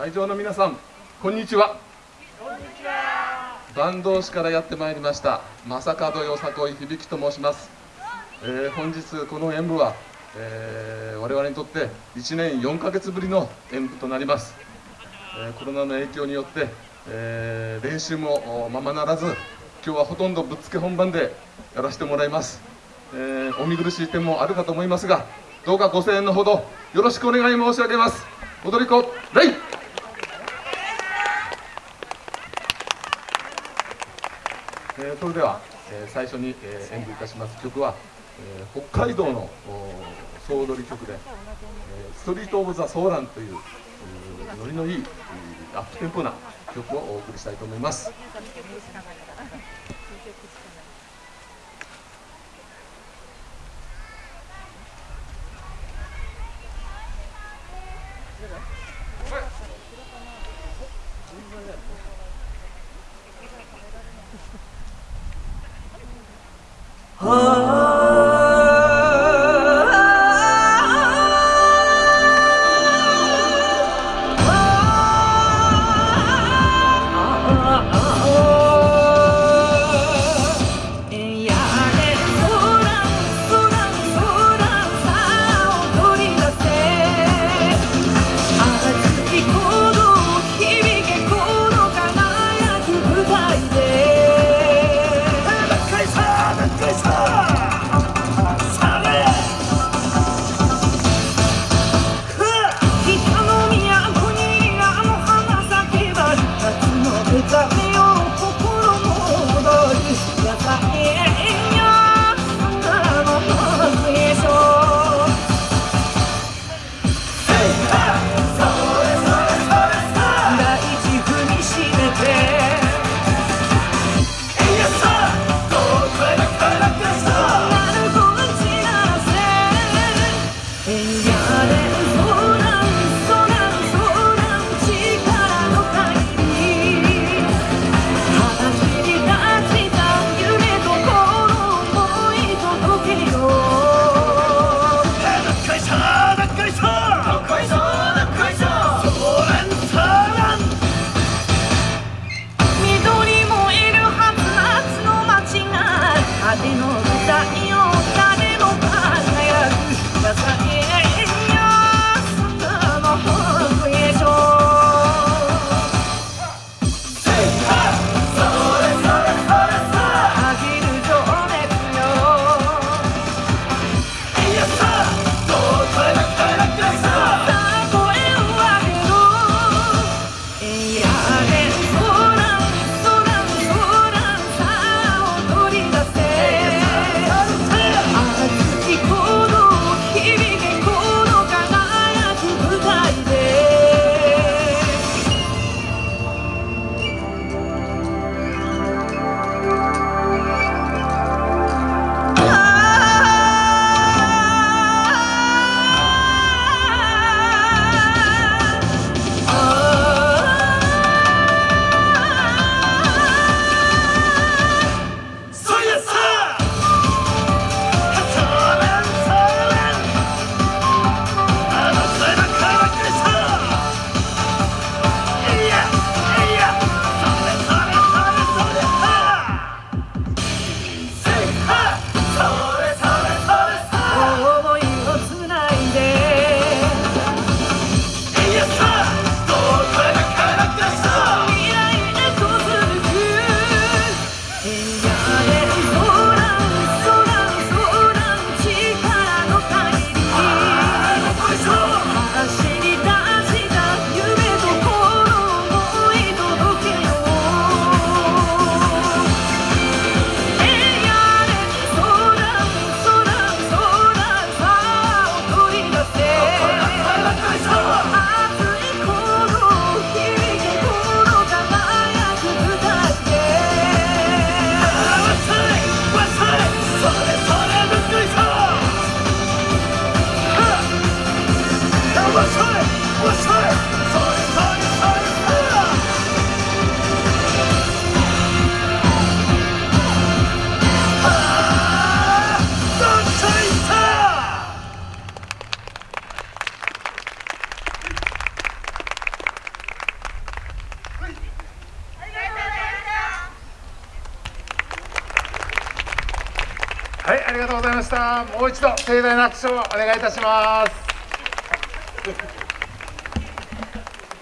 会場の皆さんこんにちは。坂東市からやってまいりました正門よさこい響と申します、えー、本日この演舞は、えー、我々にとって1年4ヶ月ぶりの演舞となります、えー、コロナの影響によって、え練習もままならず今日はほとんどぶっつけ本番でやらせてもらいます、えお見苦しい点もあるかと思いますがどうかご声援のほどよろしくお願い申し上げます。踊り子レイ!えー、それでは、えー、最初に、えー、演舞いたします曲は、えー、北海道の総踊り曲で、えー、ストリート・オブ・ザ・ソーランというノリのいいアップテンポな曲をお送りしたいと思います。Yes, Oh. はいありがとうございました。もう一度盛大な拍手をお願いいたします。